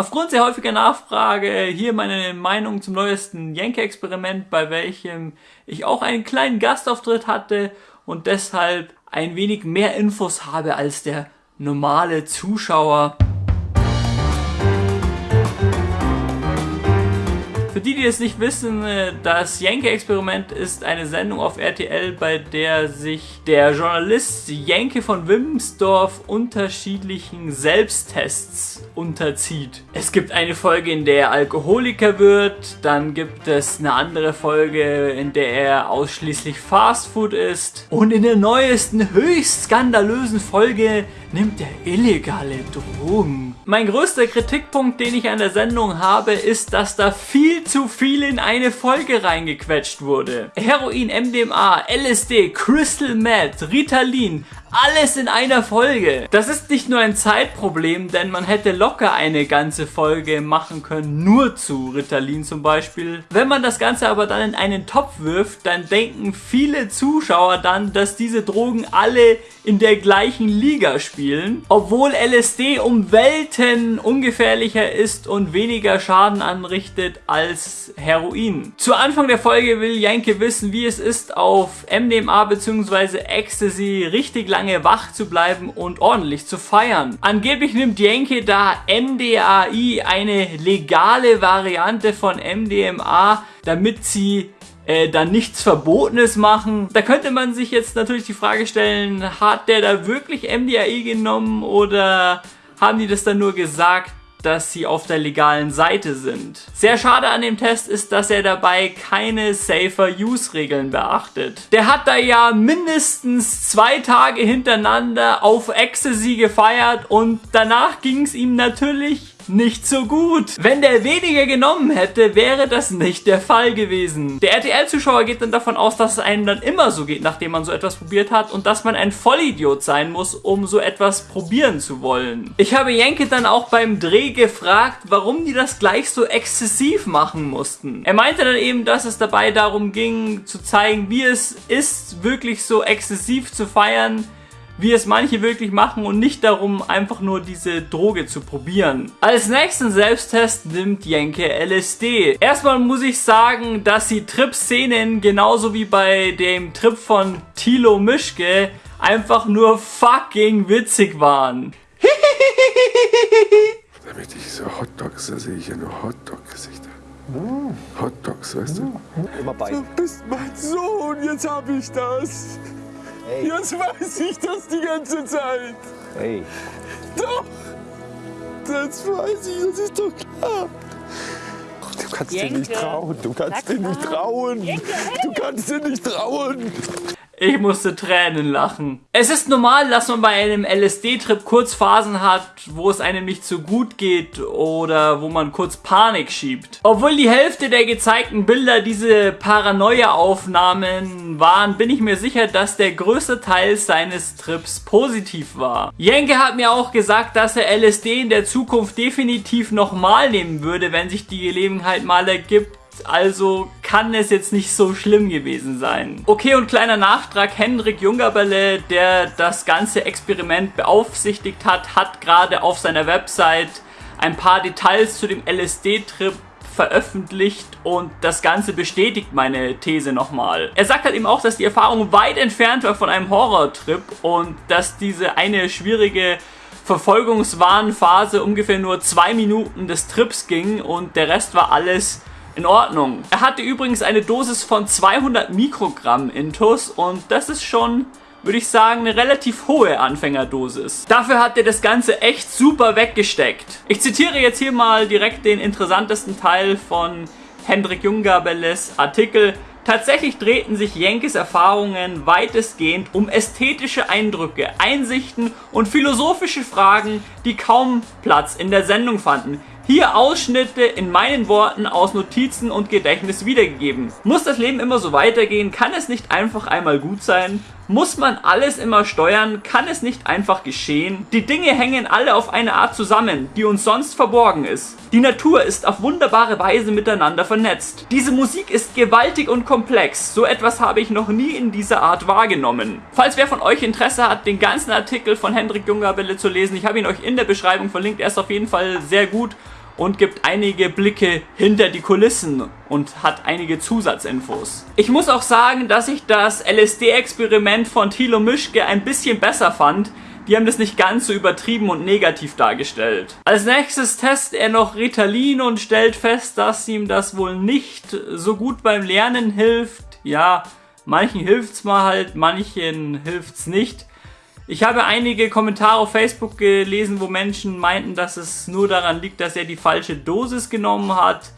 Aufgrund sehr häufiger Nachfrage hier meine Meinung zum neuesten Yankee-Experiment, bei welchem ich auch einen kleinen Gastauftritt hatte und deshalb ein wenig mehr Infos habe als der normale Zuschauer. Für die, die es nicht wissen, äh, das Jenke-Experiment ist eine Sendung auf RTL, bei der sich der Journalist Jenke von Wimsdorf unterschiedlichen Selbsttests unterzieht. Es gibt eine Folge, in der er Alkoholiker wird, dann gibt es eine andere Folge, in der er ausschließlich Fastfood isst und in der neuesten, höchst skandalösen Folge nimmt er illegale Drogen. Mein größter Kritikpunkt, den ich an der Sendung habe, ist, dass da viel zu viel in eine Folge reingequetscht wurde. Heroin, MDMA, LSD, Crystal Meth, Ritalin, alles in einer Folge. Das ist nicht nur ein Zeitproblem, denn man hätte locker eine ganze Folge machen können, nur zu Ritalin zum Beispiel. Wenn man das Ganze aber dann in einen Topf wirft, dann denken viele Zuschauer dann, dass diese Drogen alle in der gleichen Liga spielen, obwohl LSD um Welten ungefährlicher ist und weniger Schaden anrichtet als Heroin. Zu Anfang der Folge will Janke wissen, wie es ist, auf MDMA bzw. Ecstasy richtig lange wach zu bleiben und ordentlich zu feiern. Angeblich nimmt Janke da MDAI, eine legale Variante von MDMA, damit sie äh, dann nichts Verbotenes machen. Da könnte man sich jetzt natürlich die Frage stellen, hat der da wirklich MDAI genommen oder haben die das dann nur gesagt, dass sie auf der legalen Seite sind. Sehr schade an dem Test ist, dass er dabei keine Safer-Use-Regeln beachtet. Der hat da ja mindestens zwei Tage hintereinander auf Ecstasy gefeiert und danach ging es ihm natürlich nicht so gut. Wenn der weniger genommen hätte, wäre das nicht der Fall gewesen. Der RTL-Zuschauer geht dann davon aus, dass es einem dann immer so geht, nachdem man so etwas probiert hat und dass man ein Vollidiot sein muss, um so etwas probieren zu wollen. Ich habe Jenke dann auch beim Dreh gefragt, warum die das gleich so exzessiv machen mussten. Er meinte dann eben, dass es dabei darum ging, zu zeigen, wie es ist, wirklich so exzessiv zu feiern, wie es manche wirklich machen und nicht darum, einfach nur diese Droge zu probieren. Als nächsten Selbsttest nimmt Jenke LSD. Erstmal muss ich sagen, dass die Trip-Szenen genauso wie bei dem Trip von Tilo Mischke einfach nur fucking witzig waren. Damit ich so Hotdogs, da sehe ich ja nur Hotdog-Gesichter. Hotdogs, weißt du? Immer bei. Du bist mein Sohn, jetzt hab ich das. Hey, Jetzt weiß ich das die ganze Zeit. hey. Doch. Das weiß ich, das ist doch klar. Du kannst dir nicht Jenke. trauen. Du kannst Sag dir nicht trauen. Jenke, Du kannst dir nicht trauen. Ich musste Tränen lachen. Es ist normal, dass man bei einem LSD-Trip kurz Phasen hat, wo es einem nicht so gut geht oder wo man kurz Panik schiebt. Obwohl die Hälfte der gezeigten Bilder diese Paranoia-Aufnahmen waren, bin ich mir sicher, dass der größte Teil seines Trips positiv war. Jenke hat mir auch gesagt, dass er LSD in der Zukunft definitiv nochmal nehmen würde, wenn sich die Gelegenheit mal ergibt also kann es jetzt nicht so schlimm gewesen sein. Okay, und kleiner Nachtrag, Hendrik Jungerberle, der das ganze Experiment beaufsichtigt hat, hat gerade auf seiner Website ein paar Details zu dem LSD-Trip veröffentlicht und das Ganze bestätigt meine These nochmal. Er sagt halt eben auch, dass die Erfahrung weit entfernt war von einem Horrortrip und dass diese eine schwierige Verfolgungswarnphase ungefähr nur zwei Minuten des Trips ging und der Rest war alles in Ordnung. Er hatte übrigens eine Dosis von 200 Mikrogramm Intus und das ist schon, würde ich sagen, eine relativ hohe Anfängerdosis. Dafür hat er das Ganze echt super weggesteckt. Ich zitiere jetzt hier mal direkt den interessantesten Teil von Hendrik Jungabelles Artikel. Tatsächlich drehten sich Jenkes Erfahrungen weitestgehend um ästhetische Eindrücke, Einsichten und philosophische Fragen, die kaum Platz in der Sendung fanden. Hier Ausschnitte in meinen Worten aus Notizen und Gedächtnis wiedergegeben. Muss das Leben immer so weitergehen? Kann es nicht einfach einmal gut sein? Muss man alles immer steuern? Kann es nicht einfach geschehen? Die Dinge hängen alle auf eine Art zusammen, die uns sonst verborgen ist. Die Natur ist auf wunderbare Weise miteinander vernetzt. Diese Musik ist gewaltig und komplex. So etwas habe ich noch nie in dieser Art wahrgenommen. Falls wer von euch Interesse hat, den ganzen Artikel von Hendrik Jungabelle zu lesen, ich habe ihn euch in der Beschreibung verlinkt. Er ist auf jeden Fall sehr gut und gibt einige Blicke hinter die Kulissen und hat einige Zusatzinfos. Ich muss auch sagen, dass ich das LSD-Experiment von Thilo Mischke ein bisschen besser fand. Die haben das nicht ganz so übertrieben und negativ dargestellt. Als nächstes testet er noch Ritalin und stellt fest, dass ihm das wohl nicht so gut beim Lernen hilft. Ja, manchen hilft's mal halt, manchen hilft's nicht. Ich habe einige Kommentare auf Facebook gelesen, wo Menschen meinten, dass es nur daran liegt, dass er die falsche Dosis genommen hat.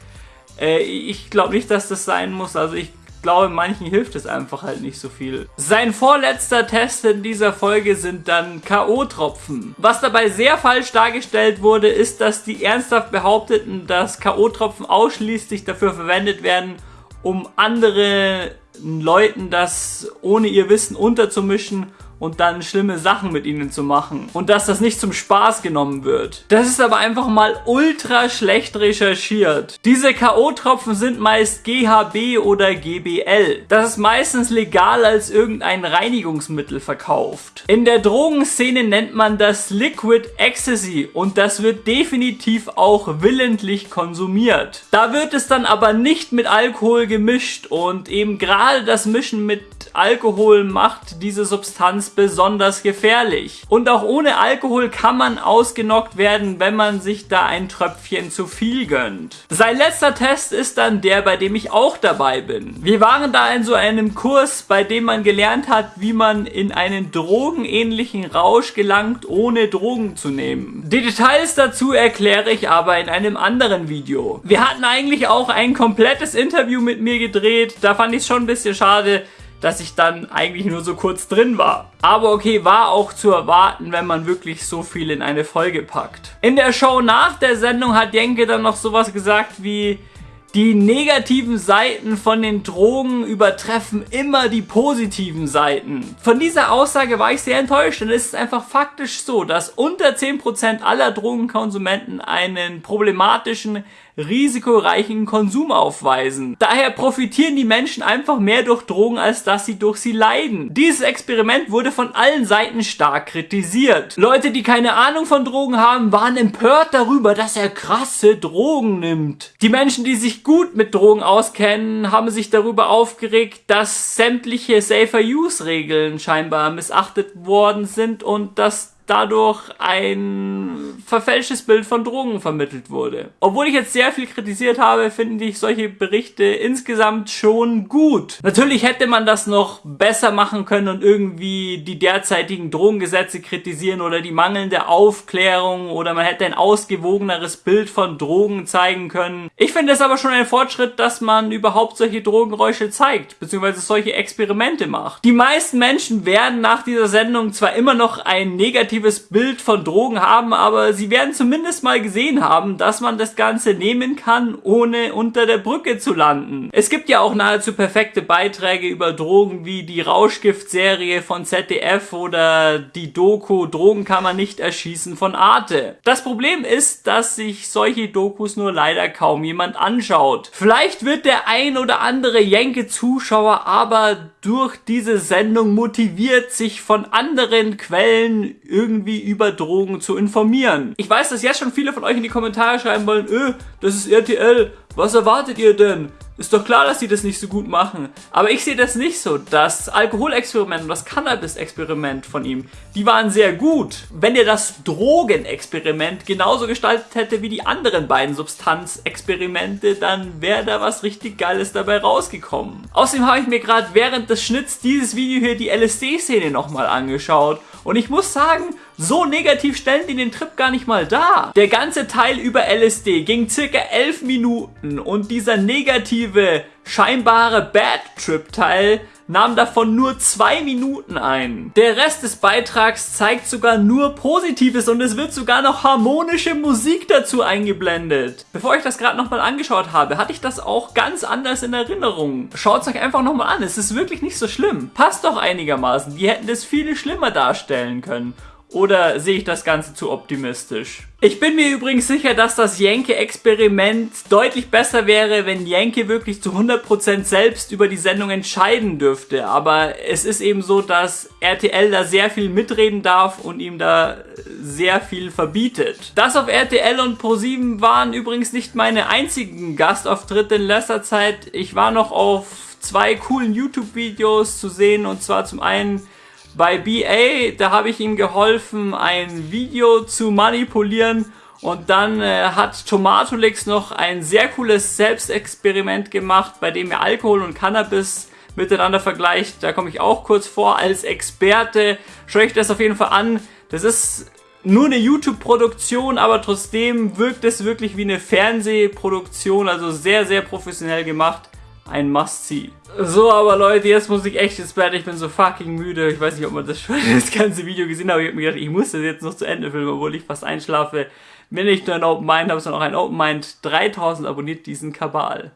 Äh, ich glaube nicht, dass das sein muss. Also ich glaube, manchen hilft es einfach halt nicht so viel. Sein vorletzter Test in dieser Folge sind dann K.O.-Tropfen. Was dabei sehr falsch dargestellt wurde, ist, dass die ernsthaft behaupteten, dass K.O.-Tropfen ausschließlich dafür verwendet werden, um anderen Leuten das ohne ihr Wissen unterzumischen und dann schlimme Sachen mit ihnen zu machen. Und dass das nicht zum Spaß genommen wird. Das ist aber einfach mal ultra schlecht recherchiert. Diese K.O.-Tropfen sind meist GHB oder GBL. Das ist meistens legal als irgendein Reinigungsmittel verkauft. In der Drogenszene nennt man das Liquid Ecstasy und das wird definitiv auch willentlich konsumiert. Da wird es dann aber nicht mit Alkohol gemischt und eben gerade das Mischen mit Alkohol macht diese Substanz besonders gefährlich. Und auch ohne Alkohol kann man ausgenockt werden, wenn man sich da ein Tröpfchen zu viel gönnt. Sein letzter Test ist dann der, bei dem ich auch dabei bin. Wir waren da in so einem Kurs, bei dem man gelernt hat, wie man in einen drogenähnlichen Rausch gelangt, ohne Drogen zu nehmen. Die Details dazu erkläre ich aber in einem anderen Video. Wir hatten eigentlich auch ein komplettes Interview mit mir gedreht, da fand ich es schon ein bisschen schade, dass ich dann eigentlich nur so kurz drin war. Aber okay, war auch zu erwarten, wenn man wirklich so viel in eine Folge packt. In der Show nach der Sendung hat Jenke dann noch sowas gesagt wie... Die negativen Seiten von den Drogen übertreffen immer die positiven Seiten. Von dieser Aussage war ich sehr enttäuscht, denn es ist einfach faktisch so, dass unter 10% aller Drogenkonsumenten einen problematischen risikoreichen Konsum aufweisen. Daher profitieren die Menschen einfach mehr durch Drogen, als dass sie durch sie leiden. Dieses Experiment wurde von allen Seiten stark kritisiert. Leute, die keine Ahnung von Drogen haben, waren empört darüber, dass er krasse Drogen nimmt. Die Menschen, die sich gut mit Drogen auskennen, haben sich darüber aufgeregt, dass sämtliche Safer-Use-Regeln scheinbar missachtet worden sind und dass dadurch ein verfälschtes Bild von Drogen vermittelt wurde. Obwohl ich jetzt sehr viel kritisiert habe, finde ich solche Berichte insgesamt schon gut. Natürlich hätte man das noch besser machen können und irgendwie die derzeitigen Drogengesetze kritisieren oder die mangelnde Aufklärung oder man hätte ein ausgewogeneres Bild von Drogen zeigen können. Ich finde es aber schon ein Fortschritt, dass man überhaupt solche Drogengeräusche zeigt, beziehungsweise solche Experimente macht. Die meisten Menschen werden nach dieser Sendung zwar immer noch ein negatives negatives Bild von Drogen haben, aber sie werden zumindest mal gesehen haben, dass man das Ganze nehmen kann, ohne unter der Brücke zu landen. Es gibt ja auch nahezu perfekte Beiträge über Drogen wie die Rauschgift-Serie von ZDF oder die Doku Drogen kann man nicht erschießen von Arte. Das Problem ist, dass sich solche Dokus nur leider kaum jemand anschaut. Vielleicht wird der ein oder andere Jenke-Zuschauer aber durch diese Sendung motiviert, sich von anderen Quellen irgendwie über Drogen zu informieren. Ich weiß, dass jetzt schon viele von euch in die Kommentare schreiben wollen, öh, das ist RTL, was erwartet ihr denn? Ist doch klar, dass die das nicht so gut machen. Aber ich sehe das nicht so. Das Alkoholexperiment und das Cannabis-Experiment von ihm, die waren sehr gut. Wenn er das Drogenexperiment genauso gestaltet hätte wie die anderen beiden Substanzexperimente, dann wäre da was richtig Geiles dabei rausgekommen. Außerdem habe ich mir gerade während des Schnitts dieses Video hier die LSD-Szene nochmal angeschaut. Und ich muss sagen, so negativ stellen die den Trip gar nicht mal dar. Der ganze Teil über LSD ging circa 11 Minuten und dieser negative, scheinbare Bad Trip Teil nahm davon nur zwei Minuten ein. Der Rest des Beitrags zeigt sogar nur Positives und es wird sogar noch harmonische Musik dazu eingeblendet. Bevor ich das gerade nochmal angeschaut habe, hatte ich das auch ganz anders in Erinnerung. Schaut es euch einfach nochmal an, es ist wirklich nicht so schlimm. Passt doch einigermaßen, die hätten das viel schlimmer darstellen können. Oder sehe ich das Ganze zu optimistisch? Ich bin mir übrigens sicher, dass das Jenke-Experiment deutlich besser wäre, wenn Jenke wirklich zu 100% selbst über die Sendung entscheiden dürfte. Aber es ist eben so, dass RTL da sehr viel mitreden darf und ihm da sehr viel verbietet. Das auf RTL und Pro7 waren übrigens nicht meine einzigen Gastauftritte in letzter Zeit. Ich war noch auf zwei coolen YouTube-Videos zu sehen und zwar zum einen bei BA, da habe ich ihm geholfen, ein Video zu manipulieren und dann äh, hat Tomatolix noch ein sehr cooles Selbstexperiment gemacht, bei dem er Alkohol und Cannabis miteinander vergleicht. Da komme ich auch kurz vor als Experte. Schaut euch das auf jeden Fall an. Das ist nur eine YouTube-Produktion, aber trotzdem wirkt es wirklich wie eine Fernsehproduktion, also sehr, sehr professionell gemacht ein Must-See. So, aber Leute, jetzt muss ich echt ins Bett. Ich bin so fucking müde. Ich weiß nicht, ob man das das ganze Video gesehen hat, aber ich habe mir gedacht, ich muss das jetzt noch zu Ende filmen, obwohl ich fast einschlafe. Wenn ich nur ein Open Mind habe, sondern auch ein Open Mind 3000 abonniert diesen Kabal.